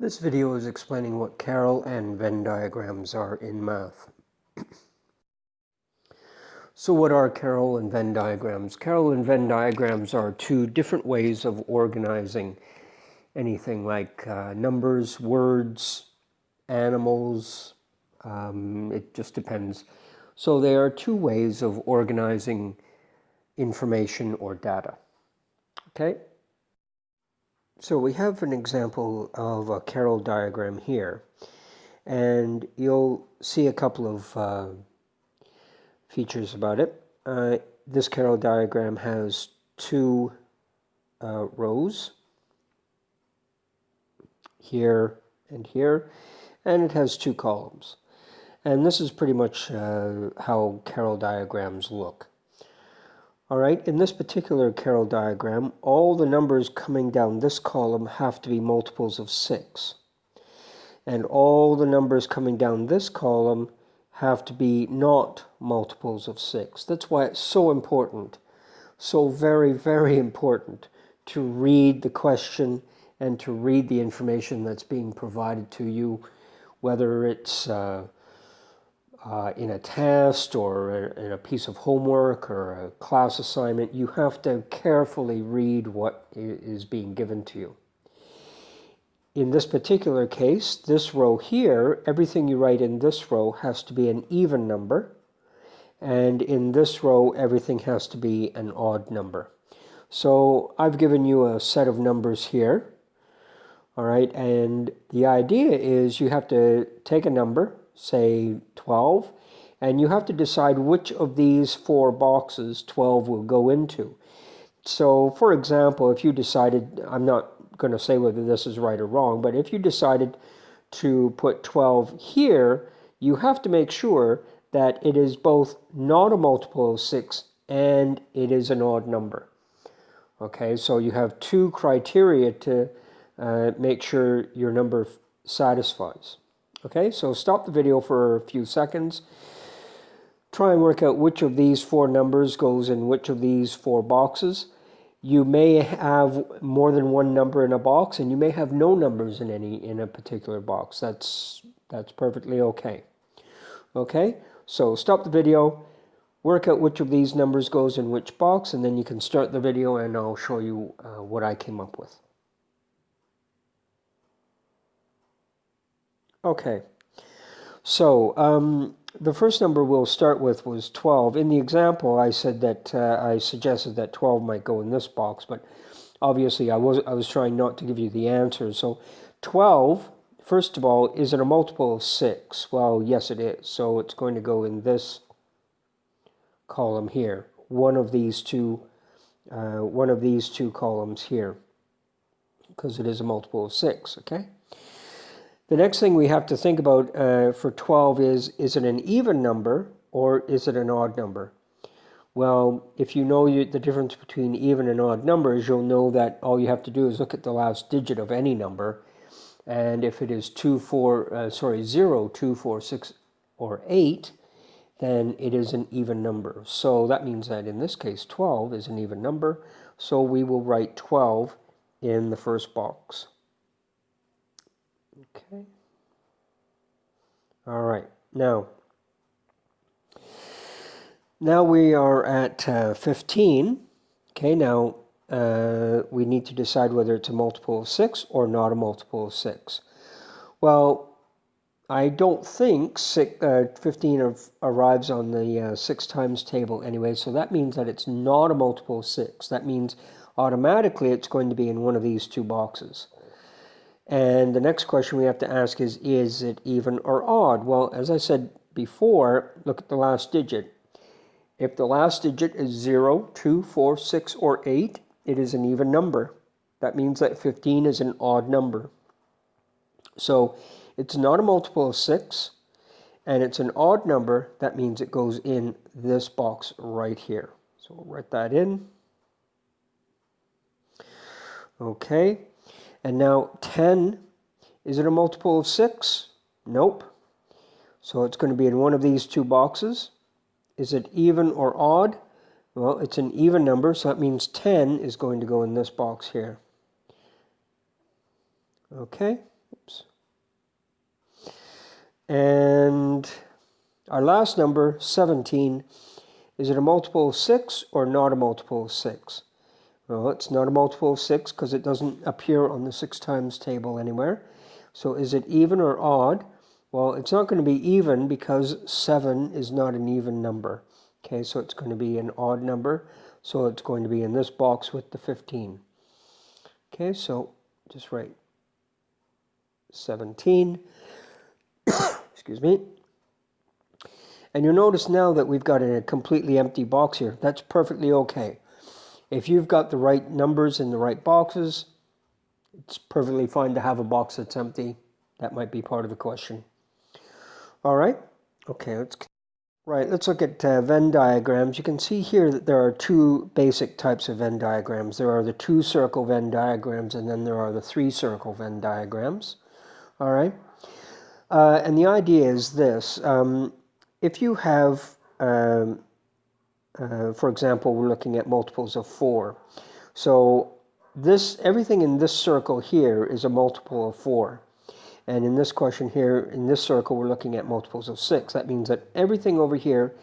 This video is explaining what Carroll and Venn diagrams are in math. so what are Carroll and Venn diagrams? Carroll and Venn diagrams are two different ways of organizing anything like uh, numbers, words, animals, um, it just depends. So they are two ways of organizing information or data. Okay, so we have an example of a Carroll diagram here, and you'll see a couple of uh, features about it. Uh, this Carroll diagram has two uh, rows, here and here, and it has two columns. And this is pretty much uh, how Carroll diagrams look. All right, in this particular Carroll diagram, all the numbers coming down this column have to be multiples of 6. And all the numbers coming down this column have to be not multiples of 6. That's why it's so important, so very, very important to read the question and to read the information that's being provided to you, whether it's uh, uh, in a test or in a piece of homework or a class assignment, you have to carefully read what is being given to you. In this particular case, this row here, everything you write in this row has to be an even number. And in this row, everything has to be an odd number. So I've given you a set of numbers here. All right, and the idea is you have to take a number, say 12, and you have to decide which of these four boxes 12 will go into. So, for example, if you decided, I'm not going to say whether this is right or wrong, but if you decided to put 12 here, you have to make sure that it is both not a multiple of 6 and it is an odd number. Okay, so you have two criteria to uh, make sure your number satisfies. Okay, so stop the video for a few seconds. Try and work out which of these four numbers goes in which of these four boxes. You may have more than one number in a box and you may have no numbers in any in a particular box. That's that's perfectly okay. Okay, so stop the video, work out which of these numbers goes in which box, and then you can start the video and I'll show you uh, what I came up with. Okay, so um, the first number we'll start with was 12. In the example, I said that uh, I suggested that 12 might go in this box, but obviously I was, I was trying not to give you the answer. So 12, first of all, is it a multiple of 6? Well, yes, it is. So it's going to go in this column here, one of these two, uh, one of these two columns here, because it is a multiple of 6, okay? The next thing we have to think about uh, for 12 is, is it an even number or is it an odd number? Well, if you know you, the difference between even and odd numbers, you'll know that all you have to do is look at the last digit of any number. And if it is 2, 4, uh, sorry, 0, 2, 4, 6, or 8, then it is an even number. So that means that in this case, 12 is an even number. So we will write 12 in the first box. Okay. All right. Now, now we are at uh, 15. Okay, now uh, we need to decide whether it's a multiple of 6 or not a multiple of 6. Well, I don't think six, uh, 15 arrives on the uh, 6 times table anyway, so that means that it's not a multiple of 6. That means automatically it's going to be in one of these two boxes. And the next question we have to ask is, is it even or odd? Well, as I said before, look at the last digit. If the last digit is 0, 2, 4, 6, or 8, it is an even number. That means that 15 is an odd number. So it's not a multiple of 6, and it's an odd number. That means it goes in this box right here. So we'll write that in. Okay. And now 10, is it a multiple of 6? Nope. So it's going to be in one of these two boxes. Is it even or odd? Well, it's an even number, so that means 10 is going to go in this box here. Okay, Oops. And our last number, 17, is it a multiple of 6 or not a multiple of 6? Well, it's not a multiple of 6 because it doesn't appear on the 6 times table anywhere. So is it even or odd? Well, it's not going to be even because 7 is not an even number. Okay, so it's going to be an odd number. So it's going to be in this box with the 15. Okay, so just write 17. Excuse me. And you'll notice now that we've got a completely empty box here. That's perfectly okay. If you've got the right numbers in the right boxes, it's perfectly fine to have a box that's empty. That might be part of the question. All right. Okay, let's Right, let's look at uh, Venn diagrams. You can see here that there are two basic types of Venn diagrams. There are the two circle Venn diagrams and then there are the three circle Venn diagrams. All right. Uh, and the idea is this. Um, if you have um, uh, for example, we're looking at multiples of 4. So this everything in this circle here is a multiple of 4. And in this question here, in this circle, we're looking at multiples of 6. That means that everything over here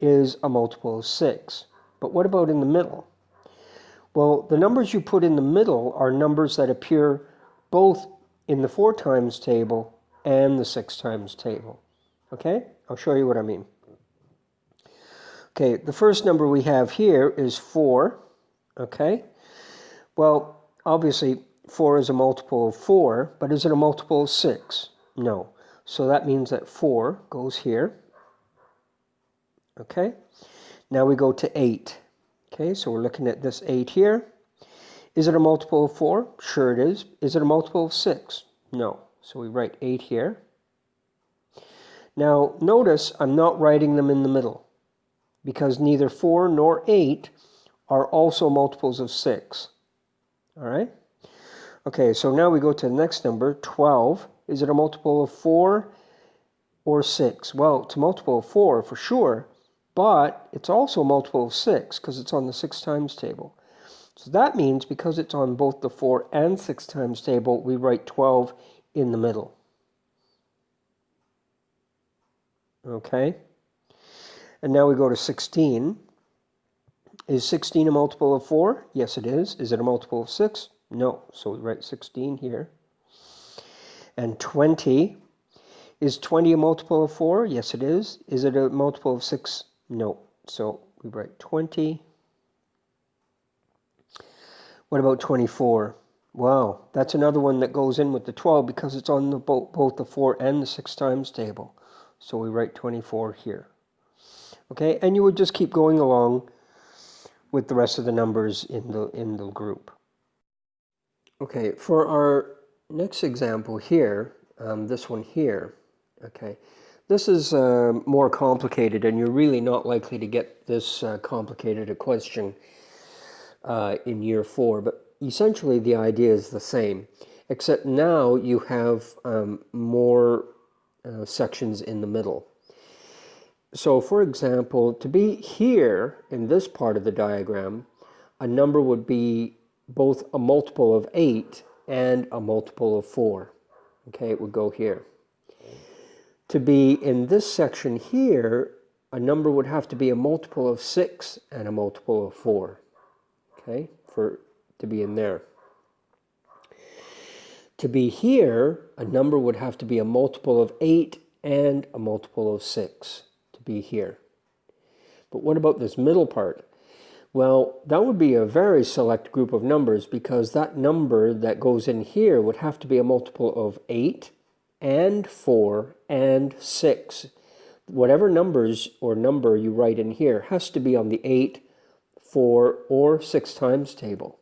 is a multiple of 6. But what about in the middle? Well, the numbers you put in the middle are numbers that appear both in the 4 times table and the 6 times table. Okay? I'll show you what I mean. Okay, the first number we have here is 4. Okay, well, obviously 4 is a multiple of 4, but is it a multiple of 6? No. So that means that 4 goes here. Okay, now we go to 8. Okay, so we're looking at this 8 here. Is it a multiple of 4? Sure it is. Is it a multiple of 6? No. So we write 8 here. Now notice I'm not writing them in the middle because neither 4 nor 8 are also multiples of 6. All right? Okay, so now we go to the next number, 12. Is it a multiple of 4 or 6? Well, it's a multiple of 4 for sure, but it's also a multiple of 6 because it's on the 6 times table. So that means because it's on both the 4 and 6 times table, we write 12 in the middle. Okay? And now we go to 16. Is 16 a multiple of 4? Yes, it is. Is it a multiple of 6? No. So we write 16 here. And 20. Is 20 a multiple of 4? Yes, it is. Is it a multiple of 6? No. So we write 20. What about 24? Wow, that's another one that goes in with the 12 because it's on the both, both the 4 and the 6 times table. So we write 24 here. Okay, and you would just keep going along with the rest of the numbers in the, in the group. Okay, for our next example here, um, this one here, okay, this is uh, more complicated and you're really not likely to get this uh, complicated a question uh, in year four, but essentially the idea is the same, except now you have um, more uh, sections in the middle. So for example, to be here in this part of the diagram, a number would be both a multiple of 8 and a multiple of 4. Okay, it would go here. To be in this section here, a number would have to be a multiple of 6 and a multiple of 4. Okay, for to be in there. To be here, a number would have to be a multiple of 8 and a multiple of 6 be here. But what about this middle part? Well, that would be a very select group of numbers because that number that goes in here would have to be a multiple of 8 and 4 and 6. Whatever numbers or number you write in here has to be on the 8, 4, or 6 times table.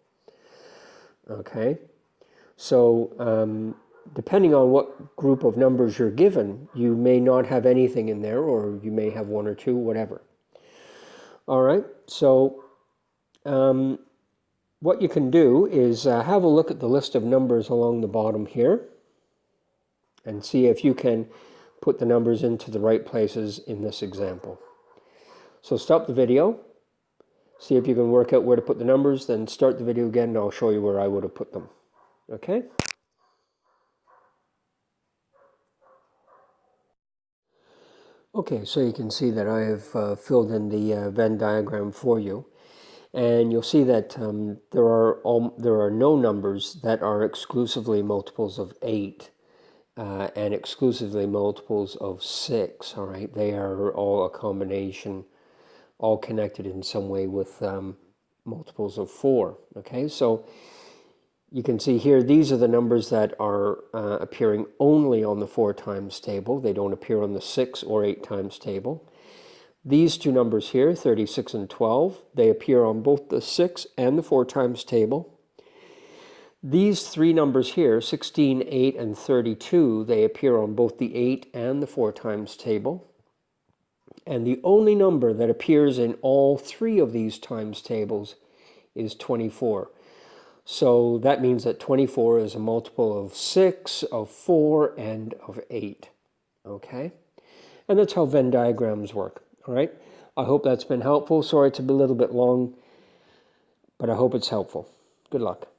Okay, so um, depending on what group of numbers you're given, you may not have anything in there, or you may have one or two, whatever. All right, so um, what you can do is uh, have a look at the list of numbers along the bottom here and see if you can put the numbers into the right places in this example. So stop the video, see if you can work out where to put the numbers, then start the video again and I'll show you where I would have put them. Okay? Okay, so you can see that I have uh, filled in the uh, Venn diagram for you. And you'll see that um, there, are all, there are no numbers that are exclusively multiples of 8 uh, and exclusively multiples of 6, all right? They are all a combination, all connected in some way with um, multiples of 4, okay? So you can see here, these are the numbers that are uh, appearing only on the 4 times table. They don't appear on the 6 or 8 times table. These two numbers here, 36 and 12, they appear on both the 6 and the 4 times table. These three numbers here, 16, 8, and 32, they appear on both the 8 and the 4 times table. And the only number that appears in all three of these times tables is 24. So that means that 24 is a multiple of 6, of 4, and of 8. Okay? And that's how Venn diagrams work. All right? I hope that's been helpful. Sorry be a little bit long, but I hope it's helpful. Good luck.